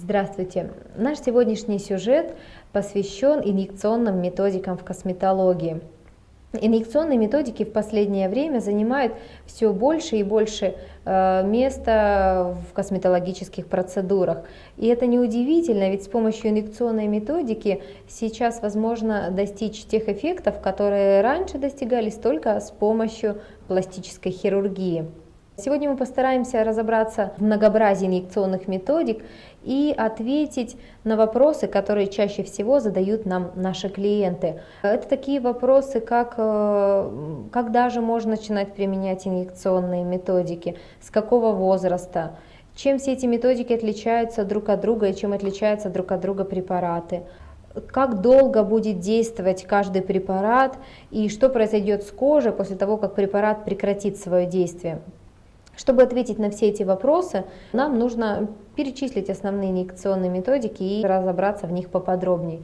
Здравствуйте! Наш сегодняшний сюжет посвящен инъекционным методикам в косметологии. Инъекционные методики в последнее время занимают все больше и больше э, места в косметологических процедурах. И это неудивительно, ведь с помощью инъекционной методики сейчас возможно достичь тех эффектов, которые раньше достигались только с помощью пластической хирургии. Сегодня мы постараемся разобраться в многообразии инъекционных методик и ответить на вопросы, которые чаще всего задают нам наши клиенты. Это такие вопросы, как э, когда же можно начинать применять инъекционные методики, с какого возраста, чем все эти методики отличаются друг от друга и чем отличаются друг от друга препараты как долго будет действовать каждый препарат и что произойдет с кожей после того, как препарат прекратит свое действие. Чтобы ответить на все эти вопросы, нам нужно перечислить основные инъекционные методики и разобраться в них поподробнее.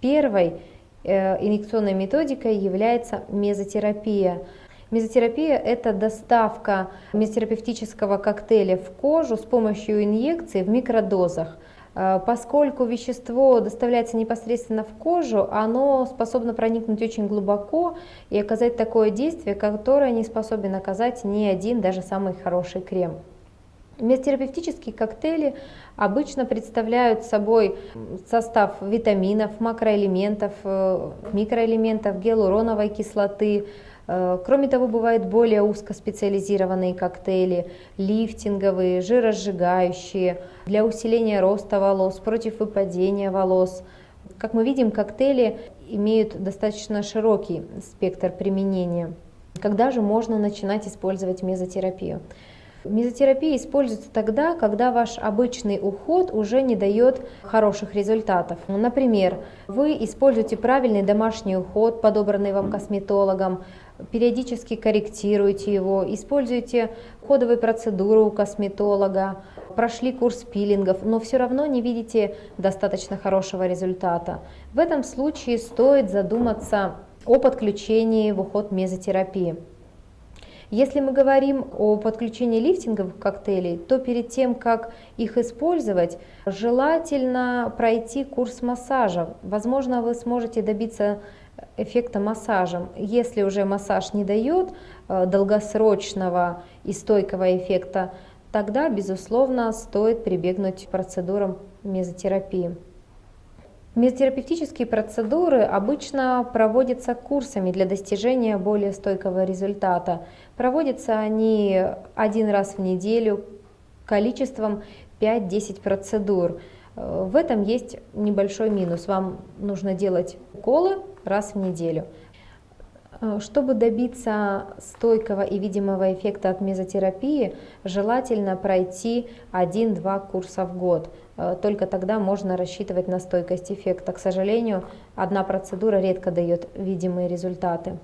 Первой э, инъекционной методикой является мезотерапия. Мезотерапия – это доставка мезотерапевтического коктейля в кожу с помощью инъекции в микродозах – поскольку вещество доставляется непосредственно в кожу, оно способно проникнуть очень глубоко и оказать такое действие, которое не способен оказать ни один, даже самый хороший крем. Мезотерапевтические коктейли обычно представляют собой состав витаминов, макроэлементов, э, микроэлементов, гиалуроновой кислоты, Э, кроме того, бывают более узкоспециализированные коктейли, лифтинговые, жиросжигающие, для усиления роста волос, против выпадения волос. Как мы видим, коктейли имеют достаточно широкий спектр применения. Когда же можно начинать использовать мезотерапию? Мезотерапия используется тогда, когда ваш обычный уход уже не дает хороших результатов. Например, вы используете правильный домашний уход, подобранный вам косметологом, периодически корректируйте его, используйте ходовые процедуры у косметолога, прошли курс пилингов, но все равно не видите достаточно хорошего результата. В этом случае стоит задуматься о подключении в уход мезотерапии. Если мы говорим о подключении лифтинговых коктейлей, то перед тем, как их использовать, желательно пройти курс массажа. Возможно, вы сможете добиться эффекта массажем. Если уже массаж не дает э, долгосрочного и стойкого эффекта, тогда, безусловно, стоит прибегнуть к процедурам мезотерапии. Мезотерапевтические процедуры обычно проводятся курсами для достижения более стойкого результата. Проводятся они один раз в неделю количеством 5-10 процедур. Э, в этом есть небольшой минус. Вам нужно делать уколы раз в неделю. Э, чтобы добиться стойкого и видимого эффекта от мезотерапии, желательно пройти 1-2 курса в год. Э, только тогда можно рассчитывать на стойкость эффекта. К сожалению, одна процедура редко дает видимые результаты.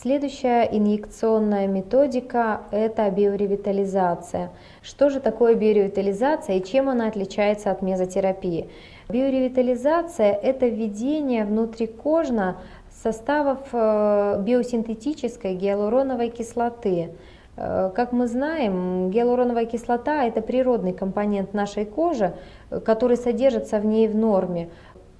Следующая инъекционная методика – это биоревитализация. Что же такое биоревитализация и чем она отличается от мезотерапии? Биоревитализация – это введение внутрикожно составов э, биосинтетической гиалуроновой кислоты. Э, как мы знаем, гиалуроновая кислота – это природный компонент нашей кожи, который содержится в ней в норме.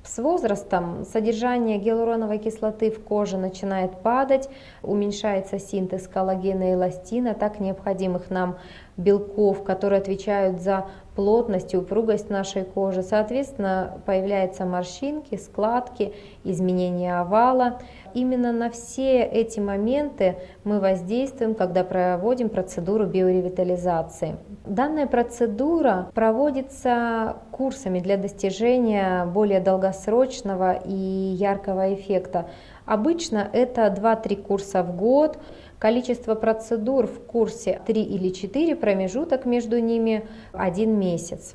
С возрастом содержание гиалуроновой кислоты в коже начинает падать, уменьшается синтез коллагена и эластина, так необходимых нам белков, которые отвечают за плотность и упругость нашей кожи. Соответственно, появляются морщинки, складки, изменения овала. Именно на все эти моменты мы воздействуем, когда проводим процедуру биоревитализации. Данная процедура проводится курсами для достижения более долгосрочного и яркого эффекта. Обычно это 2-3 курса в год, количество процедур в курсе 3 или 4, промежуток между ними 1 месяц.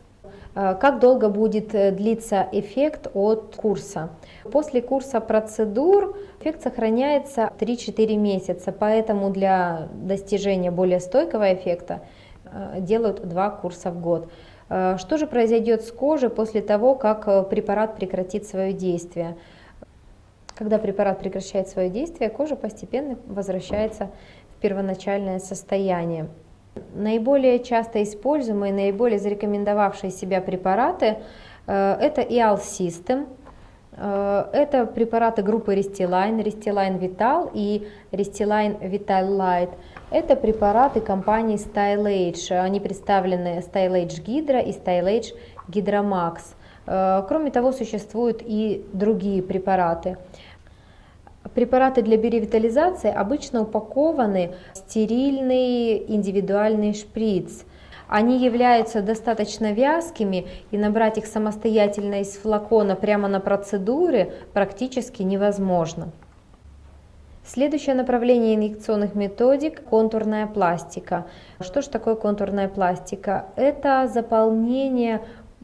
Э, как долго будет э, длиться эффект от курса? После курса процедур эффект сохраняется 3-4 месяца, поэтому для достижения более стойкого эффекта э, делают 2 курса в год. Что же произойдет с кожей после того, как препарат прекратит свое действие? Когда препарат прекращает свое действие, кожа постепенно возвращается в первоначальное состояние. Наиболее часто используемые, наиболее зарекомендовавшие себя препараты э, это EAL System, э, это препараты группы Restylane, Restylane Vital и Restylane Vital Light. Это препараты компании StyleAge. Они представлены StyleAge Hydra и StyleAge Hydra Max. Э, кроме того, существуют и другие препараты. Препараты для биоревитализации обычно упакованы в стерильный индивидуальный шприц. Они являются достаточно вязкими, и набрать их самостоятельно из флакона прямо на процедуре практически невозможно. Следующее направление инъекционных методик – контурная пластика. Что же такое контурная пластика? Это заполнение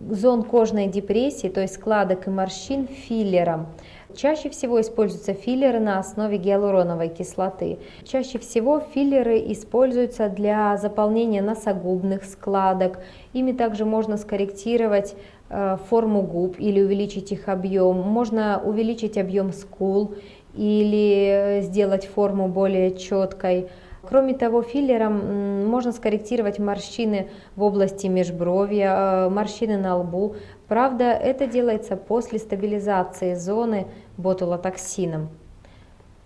зон кожной депрессии, то есть складок и морщин филлером. Чаще всего используются филлеры на основе гиалуроновой кислоты. Чаще всего филлеры используются для заполнения носогубных складок. Ими также можно скорректировать э, форму губ или увеличить их объем. Можно увеличить объем скул или сделать форму более четкой. Кроме того, филлером можно скорректировать морщины в области межбровья, э, морщины на лбу. Правда, это делается после стабилизации зоны ботулотоксином.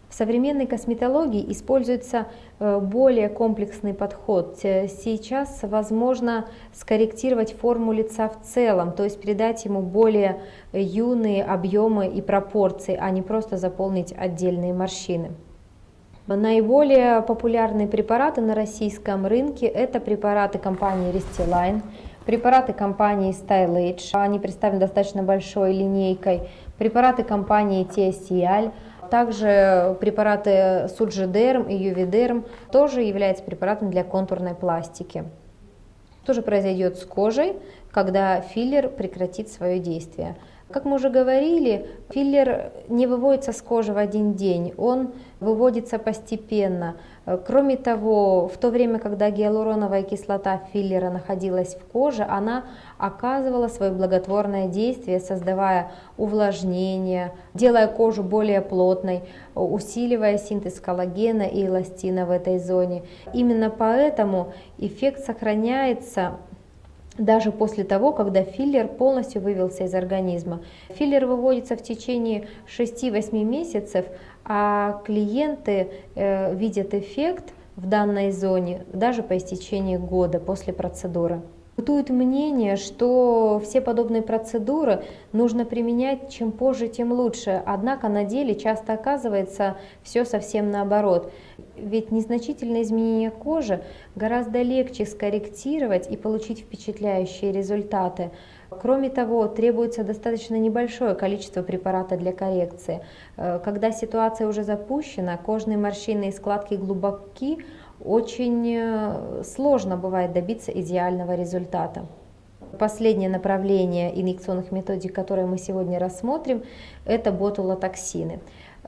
В современной косметологии используется э, более комплексный подход. Сейчас возможно скорректировать форму лица в целом, то есть придать ему более юные объемы и пропорции, а не просто заполнить отдельные морщины. Наиболее популярные препараты на российском рынке это препараты компании Restylane, препараты компании StyleAge, они представлены достаточно большой линейкой, препараты компании TSCL, также препараты Суджидерм и Ювидерм тоже являются препаратами для контурной пластики. Что же произойдет с кожей, когда филлер прекратит свое действие? Как мы уже говорили, филлер не выводится с кожи в один день, он выводится постепенно. Кроме того, в то время, когда гиалуроновая кислота филлера находилась в коже, она оказывала свое благотворное действие, создавая увлажнение, делая кожу более плотной, усиливая синтез коллагена и эластина в этой зоне. Именно поэтому эффект сохраняется даже после того, когда филлер полностью вывелся из организма. Филлер выводится в течение 6-8 месяцев, а клиенты э, видят эффект в данной зоне даже по истечении года после процедуры. Бытует мнение, что все подобные процедуры нужно применять чем позже, тем лучше. Однако на деле часто оказывается все совсем наоборот. Ведь незначительные изменения кожи гораздо легче скорректировать и получить впечатляющие результаты. Кроме того, требуется достаточно небольшое количество препарата для коррекции. Э, когда ситуация уже запущена, кожные морщины и складки глубоки, очень э, сложно бывает добиться идеального результата. Последнее направление инъекционных методик, которые мы сегодня рассмотрим, это ботулотоксины.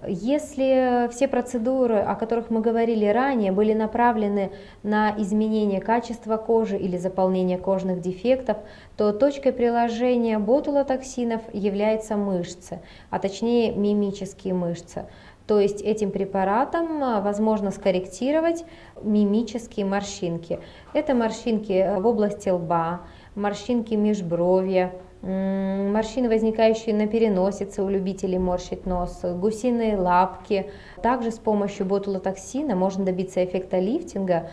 Если все процедуры, о которых мы говорили ранее, были направлены на изменение качества кожи или заполнение кожных дефектов, то точкой приложения ботулотоксинов является мышцы, а точнее мимические мышцы. То есть этим препаратом а, возможно скорректировать мимические морщинки. Это морщинки в области лба, морщинки межбровья, морщины, возникающие на переносице у любителей морщить нос, гусиные лапки. Также с помощью ботулотоксина можно добиться эффекта лифтинга,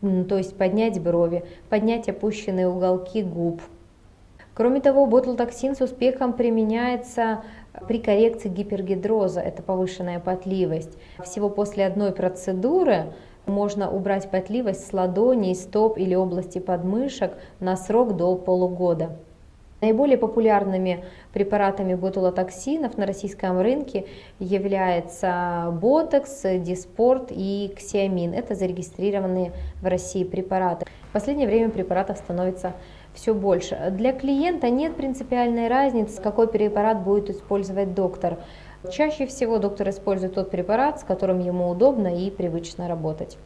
то есть поднять брови, поднять опущенные уголки губ. Кроме того, ботулотоксин с успехом применяется при коррекции гипергидроза, это повышенная потливость. Всего после одной процедуры можно убрать потливость с ладоней, стоп или области подмышек на срок до полугода. Наиболее популярными препаратами ботулотоксинов на российском рынке являются ботокс, диспорт и ксиамин. Это зарегистрированные в России препараты. В последнее время препаратов становится все больше. Для клиента нет принципиальной разницы, какой препарат будет использовать доктор. Чаще всего доктор использует тот препарат, с которым ему удобно и привычно работать.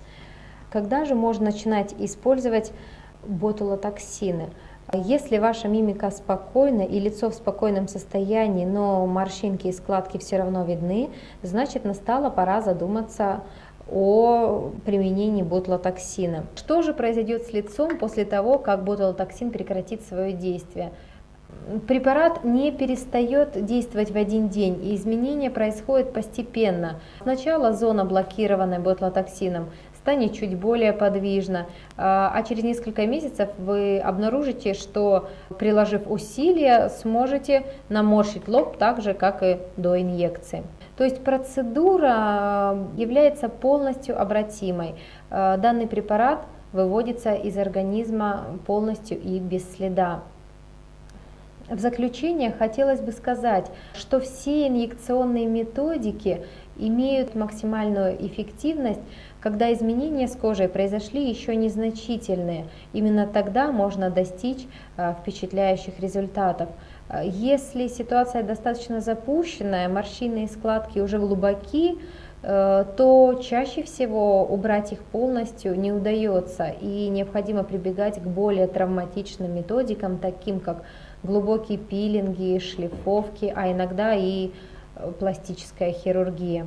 Когда же можно начинать использовать ботулотоксины? Если ваша мимика спокойна и лицо в спокойном состоянии, но морщинки и складки все равно видны, значит настала пора задуматься о применении ботулотоксина. Что же произойдет с лицом после того, как ботулотоксин прекратит свое действие? Препарат не перестает действовать в один день, и изменения происходят постепенно. Сначала зона, блокированная ботулотоксином, станет чуть более подвижна, а, а через несколько месяцев вы обнаружите, что приложив усилия, сможете наморщить лоб так же, как и до инъекции. То есть процедура является полностью обратимой. А, данный препарат выводится из организма полностью и без следа. В заключение хотелось бы сказать, что все инъекционные методики имеют максимальную эффективность, когда изменения с кожей произошли еще незначительные. Именно тогда можно достичь а, впечатляющих результатов. Если ситуация достаточно запущенная, морщины и складки уже глубоки, э, то чаще всего убрать их полностью не удается и необходимо прибегать к более травматичным методикам, таким как глубокие пилинги, шлифовки, а иногда и э, пластическая хирургия.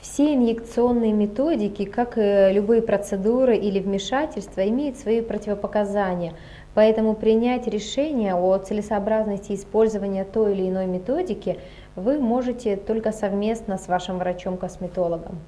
Все инъекционные методики, как и любые процедуры или вмешательства, имеют свои противопоказания, поэтому принять решение о целесообразности использования той или иной методики вы можете только совместно с вашим врачом-косметологом.